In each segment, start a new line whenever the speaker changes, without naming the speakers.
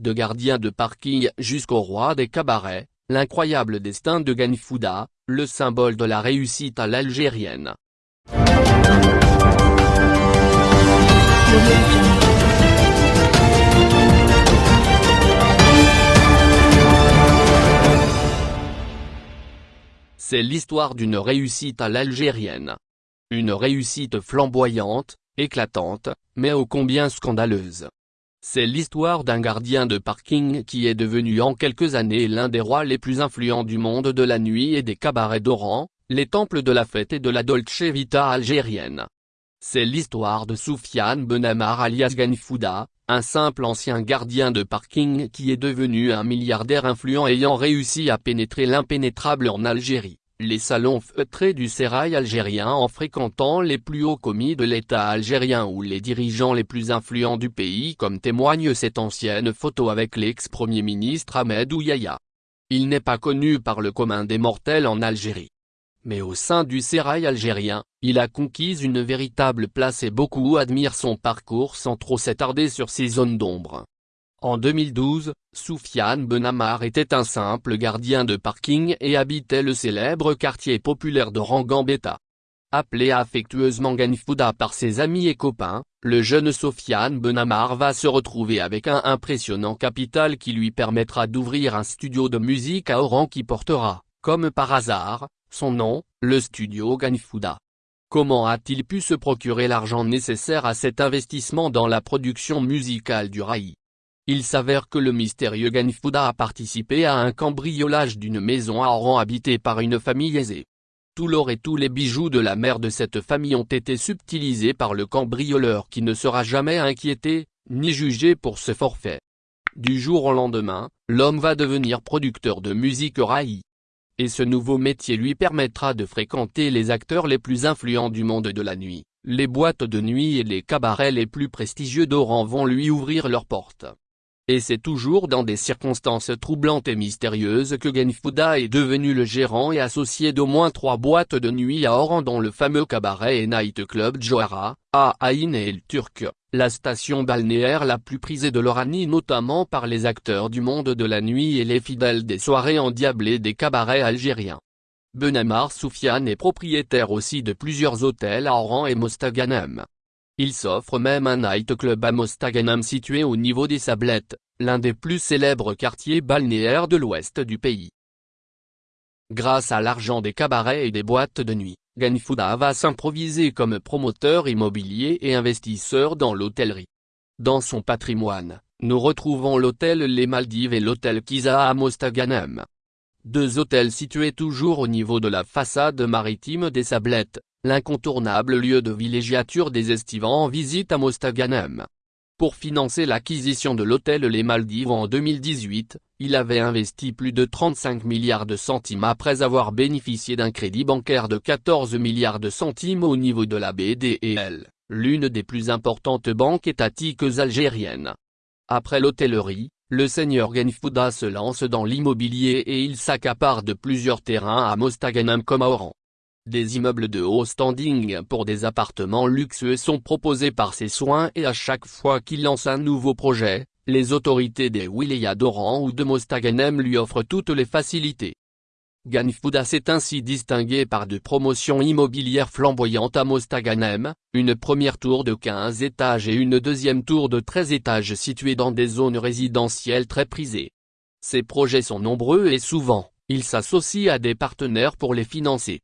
de gardien de parking jusqu'au roi des cabarets, l'incroyable destin de Ganfouda, le symbole de la réussite à l'algérienne. C'est l'histoire d'une réussite à l'algérienne. Une réussite flamboyante, éclatante, mais ô combien scandaleuse. C'est l'histoire d'un gardien de parking qui est devenu en quelques années l'un des rois les plus influents du monde de la nuit et des cabarets d'Oran, les temples de la fête et de la Dolce Vita algérienne. C'est l'histoire de Soufiane Benamar alias Ganfouda, un simple ancien gardien de parking qui est devenu un milliardaire influent ayant réussi à pénétrer l'impénétrable en Algérie les salons feutrés du sérail algérien en fréquentant les plus hauts commis de l'État algérien ou les dirigeants les plus influents du pays comme témoigne cette ancienne photo avec l'ex-premier ministre Ahmed Ouyaya. Il n'est pas connu par le commun des mortels en Algérie. Mais au sein du sérail algérien, il a conquis une véritable place et beaucoup admirent son parcours sans trop s'attarder sur ses zones d'ombre. En 2012, Soufiane Benamar était un simple gardien de parking et habitait le célèbre quartier populaire de Rangambeta. Appelé affectueusement Ganfouda par ses amis et copains, le jeune Soufiane Benamar va se retrouver avec un impressionnant capital qui lui permettra d'ouvrir un studio de musique à Oran qui portera, comme par hasard, son nom, le studio Ganfouda. Comment a-t-il pu se procurer l'argent nécessaire à cet investissement dans la production musicale du Raï? Il s'avère que le mystérieux Ganfouda a participé à un cambriolage d'une maison à Oran habitée par une famille aisée. Tout l'or et tous les bijoux de la mère de cette famille ont été subtilisés par le cambrioleur qui ne sera jamais inquiété, ni jugé pour ce forfait. Du jour au lendemain, l'homme va devenir producteur de musique raï. Et ce nouveau métier lui permettra de fréquenter les acteurs les plus influents du monde de la nuit. Les boîtes de nuit et les cabarets les plus prestigieux d'Oran vont lui ouvrir leurs portes. Et c'est toujours dans des circonstances troublantes et mystérieuses que Genfouda est devenu le gérant et associé d'au moins trois boîtes de nuit à Oran dont le fameux cabaret et night club Johara, à Aïn et El Turc, la station balnéaire la plus prisée de l'Oranie notamment par les acteurs du monde de la nuit et les fidèles des soirées endiablées des cabarets algériens. Benamar Soufiane est propriétaire aussi de plusieurs hôtels à Oran et Mostaganem. Il s'offre même un nightclub à Mostaganem situé au niveau des Sablettes, l'un des plus célèbres quartiers balnéaires de l'ouest du pays. Grâce à l'argent des cabarets et des boîtes de nuit, Ganfouda va s'improviser comme promoteur immobilier et investisseur dans l'hôtellerie. Dans son patrimoine, nous retrouvons l'hôtel Les Maldives et l'hôtel Kiza à Mostaganem. Deux hôtels situés toujours au niveau de la façade maritime des Sablettes, l'incontournable lieu de villégiature des estivants en visite à Mostaganem. Pour financer l'acquisition de l'hôtel Les Maldives en 2018, il avait investi plus de 35 milliards de centimes après avoir bénéficié d'un crédit bancaire de 14 milliards de centimes au niveau de la BDEL, l'une des plus importantes banques étatiques algériennes. Après l'hôtellerie, le seigneur Genfouda se lance dans l'immobilier et il s'accapare de plusieurs terrains à Mostaganem comme à Oran. Des immeubles de haut standing pour des appartements luxueux sont proposés par ses soins et à chaque fois qu'il lance un nouveau projet, les autorités des wilayas d'Oran ou de Mostaganem lui offrent toutes les facilités. Ganfouda s'est ainsi distingué par de promotions immobilières flamboyantes à Mostaganem, une première tour de 15 étages et une deuxième tour de 13 étages située dans des zones résidentielles très prisées. Ces projets sont nombreux et souvent, il s'associe à des partenaires pour les financer.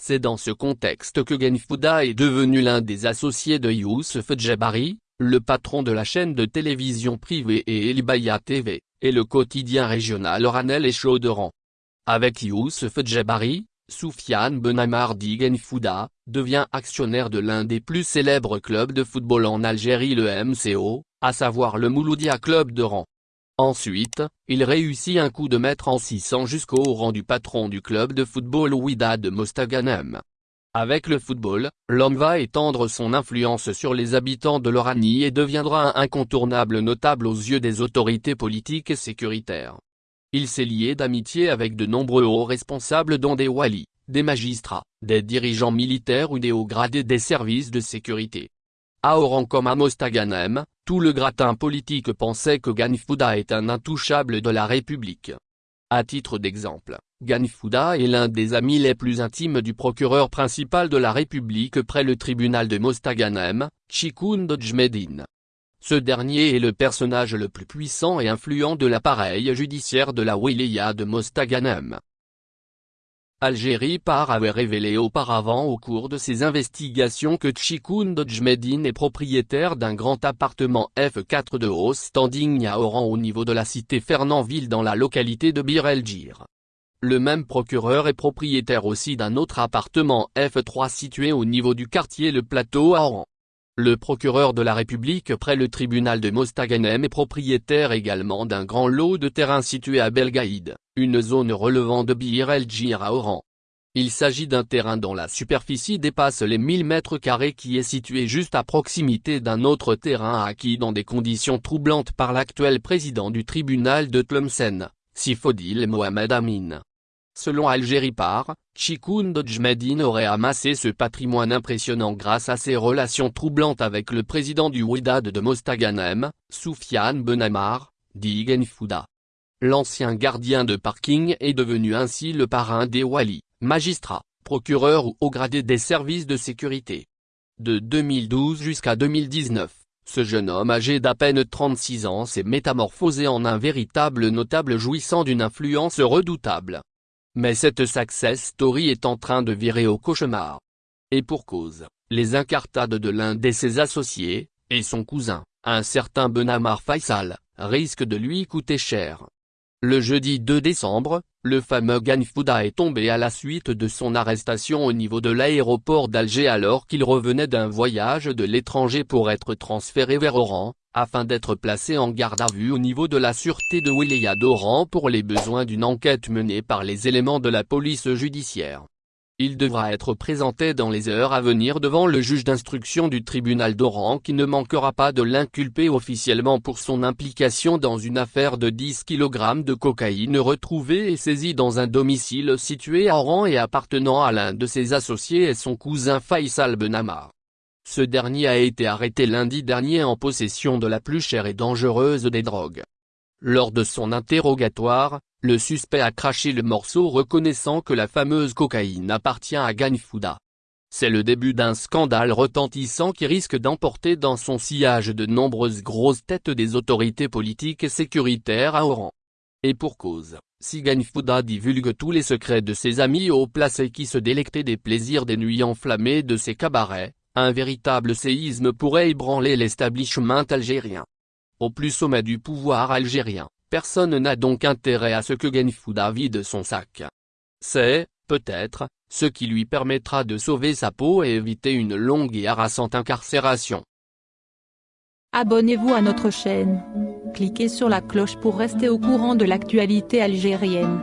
C'est dans ce contexte que Genfouda est devenu l'un des associés de Youssef Djebari, le patron de la chaîne de télévision privée et Elibaya TV, et le quotidien régional Oranel et Chauderan. Avec Youssef Djebari, Soufiane Benamardi Genfouda, devient actionnaire de l'un des plus célèbres clubs de football en Algérie le MCO, à savoir le Mouloudia Club d'Oran. Ensuite, il réussit un coup de maître en 600 jusqu'au rang du patron du club de football Ouida de Mostaganem. Avec le football, l'homme va étendre son influence sur les habitants de l'Oranie et deviendra un incontournable notable aux yeux des autorités politiques et sécuritaires. Il s'est lié d'amitié avec de nombreux hauts responsables dont des walis, des magistrats, des dirigeants militaires ou des hauts gradés des services de sécurité. À Oran comme à Mostaganem, tout le gratin politique pensait que Ganfouda est un intouchable de la République. À titre d'exemple, Ganfouda est l'un des amis les plus intimes du procureur principal de la République près le tribunal de Mostaganem, Chikund Djmedin. Ce dernier est le personnage le plus puissant et influent de l'appareil judiciaire de la wilaya de Mostaganem. Algérie par avait révélé auparavant au cours de ses investigations que Chikoun Djmedine est propriétaire d'un grand appartement F4 de haut standing à Oran au niveau de la cité Fernandville dans la localité de Bir el Jir. Le même procureur est propriétaire aussi d'un autre appartement F3 situé au niveau du quartier Le Plateau à Oran. Le procureur de la République près le tribunal de Mostaganem est propriétaire également d'un grand lot de terrain situé à Belgaïd, une zone relevant de Bir el à Oran. Il s'agit d'un terrain dont la superficie dépasse les 1000 mètres carrés qui est situé juste à proximité d'un autre terrain acquis dans des conditions troublantes par l'actuel président du tribunal de Tlemcen, Sifodil Mohamed Amin. Selon Algérie Par, Chikoun Djmedine aurait amassé ce patrimoine impressionnant grâce à ses relations troublantes avec le président du Ouidad de Mostaganem, Soufiane Benamar, dit Genfouda. L'ancien gardien de parking est devenu ainsi le parrain des Wali, magistrat, procureur ou haut gradé des services de sécurité. De 2012 jusqu'à 2019, ce jeune homme âgé d'à peine 36 ans s'est métamorphosé en un véritable notable jouissant d'une influence redoutable. Mais cette success story est en train de virer au cauchemar. Et pour cause, les incartades de l'un de ses associés, et son cousin, un certain Benamar Faisal, risquent de lui coûter cher. Le jeudi 2 décembre, le fameux Ganfouda est tombé à la suite de son arrestation au niveau de l'aéroport d'Alger alors qu'il revenait d'un voyage de l'étranger pour être transféré vers Oran, afin d'être placé en garde à vue au niveau de la sûreté de Wilaya d'Oran pour les besoins d'une enquête menée par les éléments de la police judiciaire. Il devra être présenté dans les heures à venir devant le juge d'instruction du tribunal d'Oran qui ne manquera pas de l'inculper officiellement pour son implication dans une affaire de 10 kg de cocaïne retrouvée et saisie dans un domicile situé à Oran et appartenant à l'un de ses associés et son cousin Faisal Benamar. Ce dernier a été arrêté lundi dernier en possession de la plus chère et dangereuse des drogues. Lors de son interrogatoire, le suspect a craché le morceau reconnaissant que la fameuse cocaïne appartient à Ganfouda. C'est le début d'un scandale retentissant qui risque d'emporter dans son sillage de nombreuses grosses têtes des autorités politiques et sécuritaires à Oran. Et pour cause, si Ganfouda divulgue tous les secrets de ses amis haut placés qui se délectaient des plaisirs des nuits enflammées de ses cabarets, un véritable séisme pourrait ébranler l'establishment algérien. Au plus sommet du pouvoir algérien, personne n'a donc intérêt à ce que Genfouda vide son sac. C'est, peut-être, ce qui lui permettra de sauver sa peau et éviter une longue et harassante incarcération.
Abonnez-vous à notre chaîne. Cliquez sur la cloche pour rester au courant de l'actualité algérienne.